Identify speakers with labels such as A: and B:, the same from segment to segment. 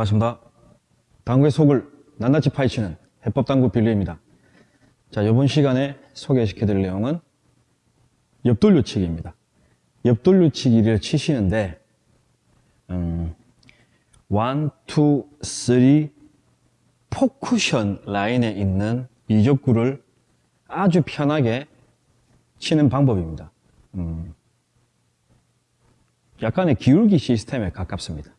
A: 반갑습니다. 당구의 속을 낱낱이 파헤치는 해법당구 빌리입니다. 자, 이번 시간에 소개시켜 드릴 내용은 옆돌려치기입니다. 옆돌려치기를 치시는데 음, 1, 2, 3 포쿠션 라인에 있는 이적구를 아주 편하게 치는 방법입니다. 음, 약간의 기울기 시스템에 가깝습니다.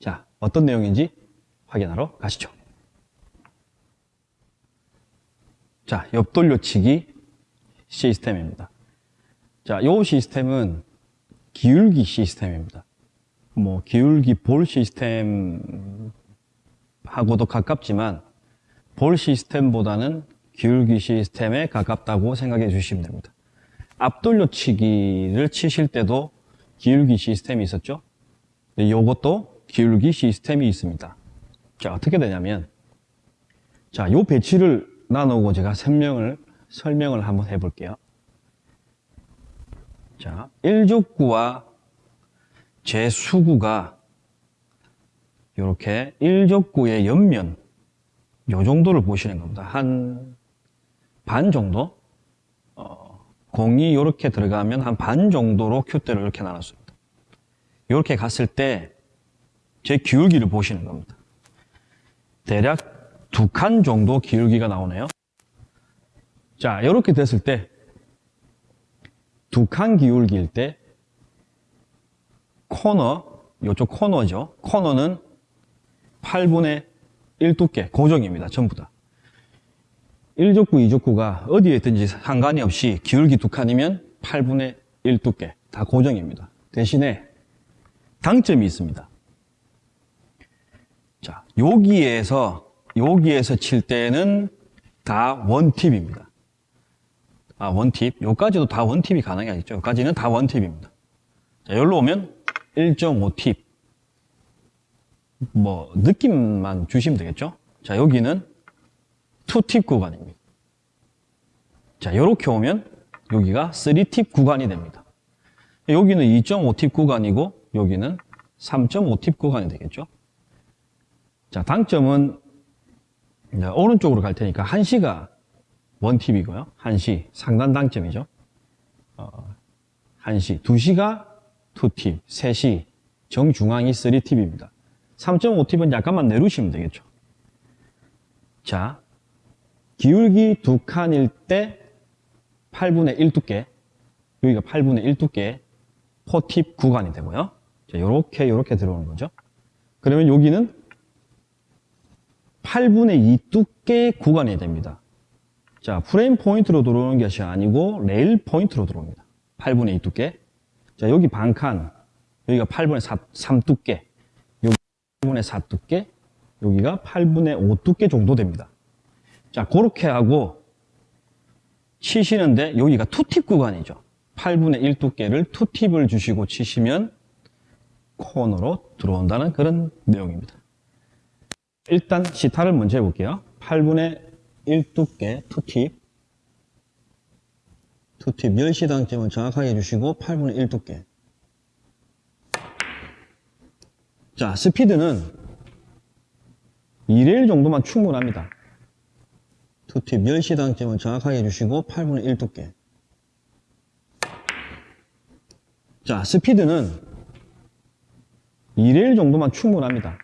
A: 자, 어떤 내용인지 확인하러 가시죠. 자, 옆돌려치기 시스템입니다. 자, 이 시스템은 기울기 시스템입니다. 뭐, 기울기 볼 시스템하고도 가깝지만, 볼 시스템보다는 기울기 시스템에 가깝다고 생각해 주시면 됩니다. 앞돌려치기를 치실 때도 기울기 시스템이 있었죠? 이것도 기울기 시스템이 있습니다. 자, 어떻게 되냐면, 자, 요 배치를 나누고 제가 설명을, 설명을 한번 해 볼게요. 자, 1족구와 제 수구가 이렇게 1족구의 옆면, 요 정도를 보시는 겁니다. 한 반 정도? 어, 공이 이렇게 들어가면 한 반 정도로 큐대를 이렇게 나눴습니다. 이렇게 갔을 때 제 기울기를 보시는 겁니다. 대략 두 칸 정도 기울기가 나오네요. 자, 이렇게 됐을 때 두 칸 기울기일 때 코너, 이쪽 코너죠. 코너는 8분의 1 두께 고정입니다. 전부 다. 1족구, 2족구가 어디에 있든지 상관이 없이 기울기 두 칸이면 8분의 1 두께 다 고정입니다. 대신에 당점이 있습니다. 자, 여기에서 여기에서 칠 때는 다 원팁입니다. 아, 원팁. 요까지도 다 원팁이 가능하겠죠. 요까지는 다 원팁입니다. 자, 여기로 오면 1.5팁. 뭐, 느낌만 주시면 되겠죠. 자, 여기는 2팁 구간입니다. 자, 요렇게 오면 여기가 3팁 구간이 됩니다. 여기는 2.5팁 구간이고, 여기는 3.5팁 구간이 되겠죠. 자, 당점은 오른쪽으로 갈 테니까 1시가 원팁이고요. 1시 상단 당점이죠. 어, 1시, 2시가 2팁, 3시 정중앙이 3팁입니다. 3.5팁은 약간만 내려주시면 되겠죠. 자, 기울기 두 칸일 때 8분의 1 두께, 여기가 8분의 1 두께 4팁 구간이 되고요. 자, 요렇게 요렇게 들어오는 거죠. 그러면 여기는 8분의 2 두께 구간이 됩니다. 자, 프레임 포인트로 들어오는 것이 아니고 레일 포인트로 들어옵니다. 8분의 2 두께. 자, 여기 반칸, 여기가 8분의 4, 3 두께, 여기 8분의 4 두께, 여기가 8분의 5 두께 정도 됩니다. 자, 그렇게 하고 치시는데 여기가 two tip 구간이죠. 8분의 1 두께를 two tip을 주시고 치시면 코너로 들어온다는 그런 내용입니다. 일단 시타를 먼저 해볼게요. 8분의 1 두께 two tip two tip 10시 당점을 정확하게 해주시고 8분의 1 두께 자 스피드는 2레일 정도만 충분합니다. two tip 10시 당점을 정확하게 해주시고 8분의 1 두께 자 스피드는 2레일 정도만 충분합니다.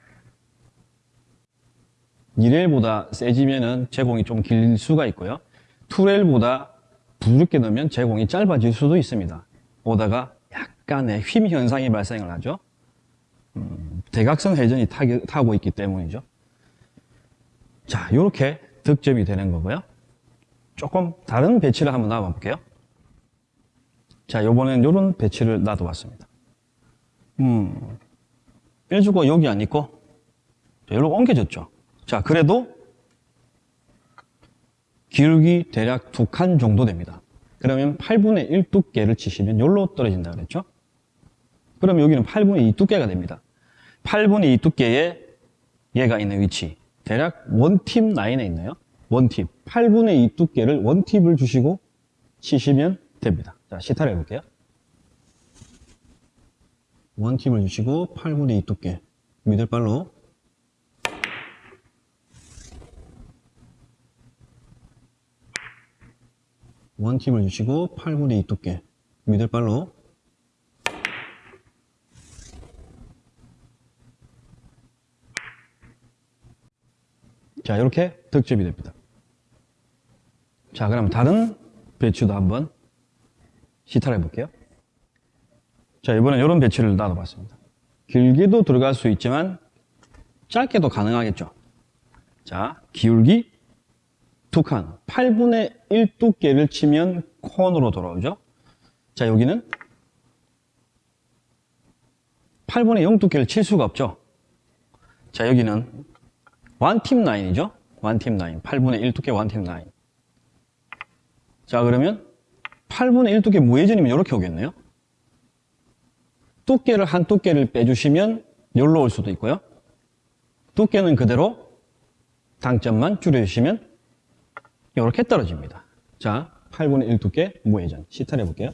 A: 2레일보다 세지면은 제공이 좀 길 수가 있고요. 2레일보다 부드럽게 넣으면 제공이 짧아질 수도 있습니다. 오다가 약간의 휨 현상이 발생을 하죠. 음, 대각선 회전이 타기, 타고 있기 때문이죠. 자, 이렇게 득점이 되는 거고요. 조금 다른 배치를 한번 놔볼게요. 자, 요번엔 이런 배치를 놔둬봤습니다. 음, 1주고 여기 안 있고, 여기로 옮겨졌죠. 자, 그래도 기울기 대략 두 칸 정도 됩니다. 그러면 8분의 1 두께를 치시면 여기로 떨어진다 그랬죠? 그럼 여기는 8분의 2 두께가 됩니다. 8분의 2 두께에 얘가 있는 위치 대략 원팁 라인에 있나요? 원팁 8분의 2 두께를 원팁을 주시고 치시면 됩니다. 자, 시타를 해볼게요. 원팁을 주시고 8분의 2 두께 미들발로 원팁을 주시고 8분의 2 두께 미들발로. 자 이렇게 득점이 됩니다. 자 그럼 다른 배추도 한번 시타를 해볼게요. 자 이번엔 이런 배추를 놔둬봤습니다. 길게도 들어갈 수 있지만 짧게도 가능하겠죠? 자 기울기 두 칸 8분의 1 두께를 치면 콘으로 돌아오죠. 자 여기는 8분의 0 두께를 칠 수가 없죠. 자 여기는 원팀 라인이죠. 원팀 라인 8분의 1 두께 원팀 라인. 자 그러면 8분의 1 두께 무회전이면 이렇게 오겠네요. 두께를 한 두께를 빼주시면 여기로 올 수도 있고요. 두께는 그대로 당점만 줄여주시면 이렇게 떨어집니다. 자 8분의 1 두께 무회전. 시타를 해볼게요.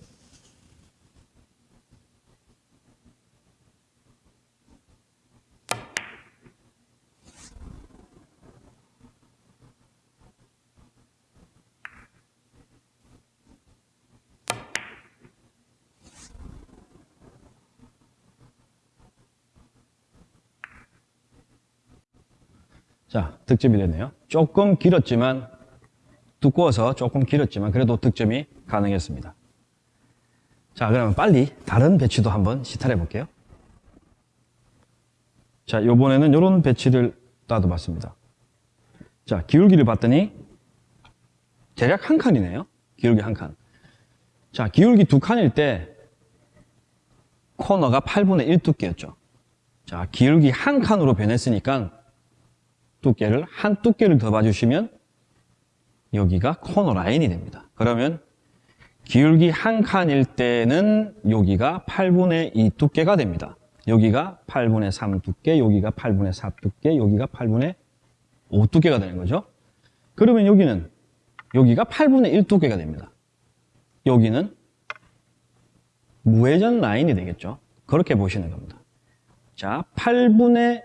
A: 자, 득점이 됐네요. 조금 길었지만, 두꺼워서 조금 길었지만, 그래도 득점이 가능했습니다. 자, 그러면 빨리 다른 배치도 한번 시탈해 볼게요. 자, 요번에는 이런 배치를 따도 봤습니다. 자, 기울기를 봤더니, 대략 한 칸이네요. 기울기 한 칸. 자, 기울기 두 칸일 때, 코너가 8분의 1 두께였죠. 자, 기울기 한 칸으로 변했으니까, 두께를 한 두께를 더 봐주시면 여기가 코너 라인이 됩니다. 그러면 기울기 한 칸일 때는 여기가 8분의 2 두께가 됩니다. 여기가 8분의 3 두께, 여기가 8분의 4 두께, 여기가 8분의 5 두께가 되는 거죠. 그러면 여기는 여기가 8분의 1 두께가 됩니다. 여기는 무회전 라인이 되겠죠. 그렇게 보시는 겁니다. 자, 8분의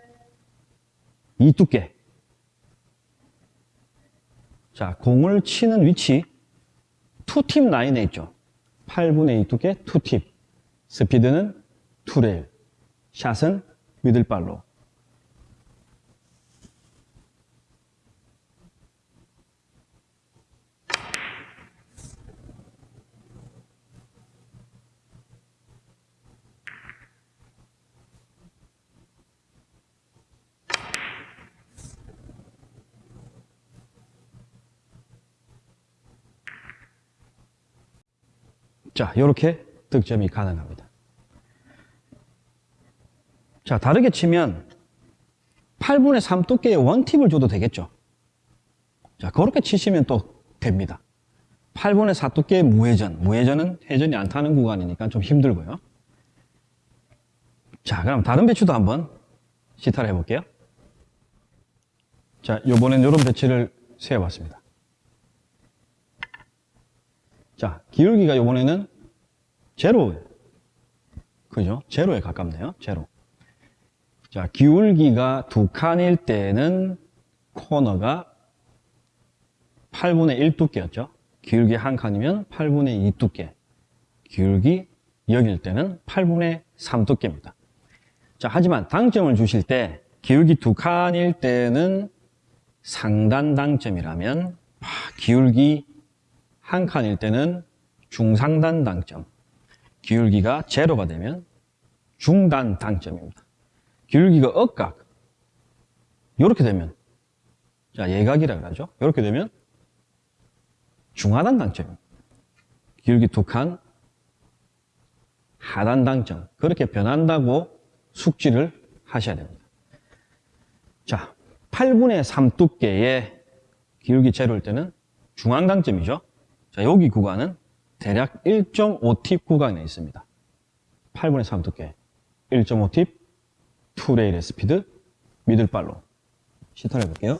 A: 2 두께. 자, 공을 치는 위치 two tip 라인에 있죠. 8분의 2 두께 two tip. 스피드는 two rail. 샷은 middle follow. 자, 이렇게 득점이 가능합니다. 자, 다르게 치면 8분의 3 두께의 원팁을 줘도 되겠죠. 자, 그렇게 치시면 또 됩니다. 8분의 4 두께의 무회전. 무회전은 회전이 안 타는 구간이니까 좀 힘들고요. 자, 그럼 다른 배추도 한번 시타를 해볼게요. 자, 요번엔 이런 배치를 세워봤습니다. 자, 기울기가 요번에는 제로, 그죠? 제로에 가깝네요. 제로. 자, 기울기가 두 칸일 때는 코너가 8분의 1 두께였죠. 기울기 한 칸이면 8분의 2 두께. 기울기 여길 때는 8분의 3 두께입니다. 자, 하지만 당점을 주실 때 기울기 두 칸일 때는 상단 당점이라면 기울기 한 칸일 때는 중상단 당점, 기울기가 제로가 되면 중단 당점입니다. 기울기가 억각, 이렇게 되면 자 예각이라 그러죠. 이렇게 되면 중하단 당점입니다. 기울기 두 칸, 하단 당점 그렇게 변한다고 숙지를 하셔야 됩니다. 자, 8분의 3 두께의 기울기 제로일 때는 중앙 당점이죠. 자, 여기 구간은 대략 1.5팁 구간에 있습니다. 8분의 3 두께 1.5팁 투레일의 스피드 미들발로 시타를 해볼게요.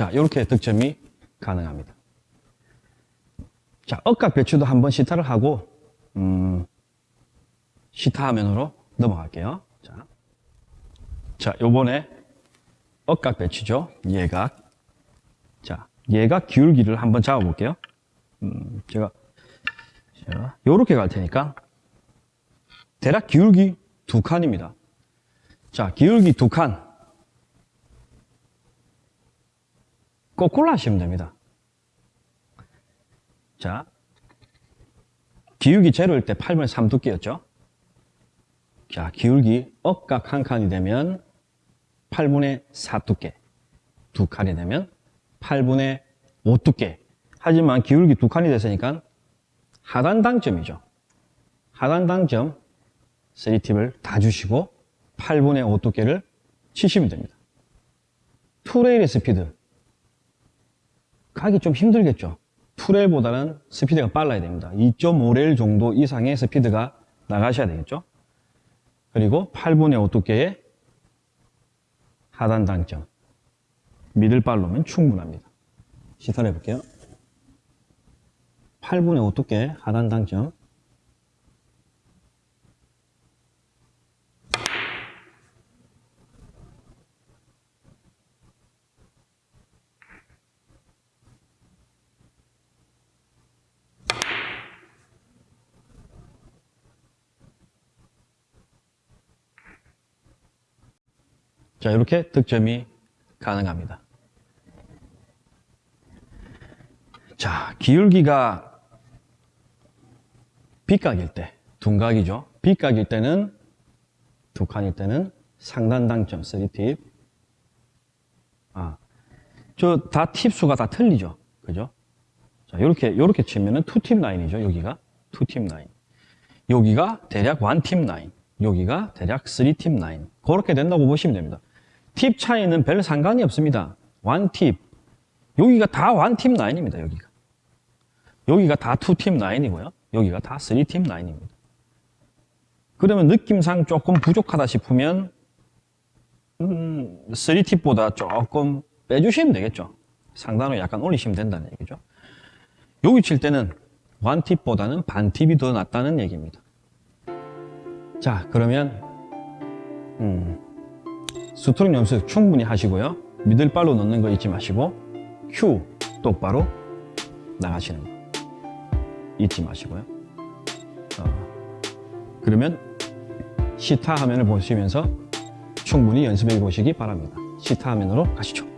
A: 자, 이렇게 득점이 가능합니다. 자, 억각 배추도 한번 시타를 하고, 음, 시타 화면으로 넘어갈게요. 자, 자, 요번에 억각 배추죠. 예각. 자, 예각 기울기를 한번 잡아볼게요. 음, 제가, 자, 요렇게 갈 테니까, 대략 기울기 두 칸입니다. 자, 기울기 두 칸. 거꾸로 하시면 됩니다. 자, 기울기 제로일 때 8분의 3 두께였죠? 자, 기울기 억각 한 칸이 되면 8분의 4 두께. 두 칸이 되면 8분의 5 두께. 하지만 기울기 두 칸이 됐으니까 하단 당점이죠. 하단 당점 3팁을 다 주시고 8분의 5 두께를 치시면 됩니다. 투레일의 스피드. 가기 좀 힘들겠죠. 투레일보다는 스피드가 빨라야 됩니다. 2.5레일 정도 이상의 스피드가 나가셔야 되겠죠. 그리고 8분의 5 두께의 하단 당점. 미들발로면 충분합니다. 시타를 해볼게요. 8분의 5 두께 하단 당점. 자, 이렇게 득점이 가능합니다. 자, 기울기가 빗각일 때, 둔각이죠. 빗각일 때는, 두 칸일 때는 상단 당점 3팁. 아, 저 다 팁수가 다 틀리죠. 그죠? 자, 요렇게, 요렇게 치면은 two tip 라인이죠. 여기가. two tip 라인. 여기가 대략 one tip 라인. 여기가 대략 3팁 라인. 그렇게 된다고 보시면 됩니다. 팁 차이는 별 상관이 없습니다. 원팁. 여기가 다 원팁 라인입니다. 여기가. 여기가 다 투팁 라인이고요. 여기가 다 3팀 라인입니다. 그러면 느낌상 조금 부족하다 싶으면 음, 3팁보다 조금 빼주시면 되겠죠. 상단으로 약간 올리시면 된다는 얘기죠. 여기 칠 때는 원팁보다는 반팁이 더 낫다는 얘기입니다. 자, 그러면 음, 스트로크 연습 충분히 하시고요. middle follow 넣는 거 잊지 마시고 큐 똑바로 나가시는 거 잊지 마시고요. 어, 그러면 시타 화면을 보시면서 충분히 연습해 보시기 바랍니다. 시타 화면으로 가시죠.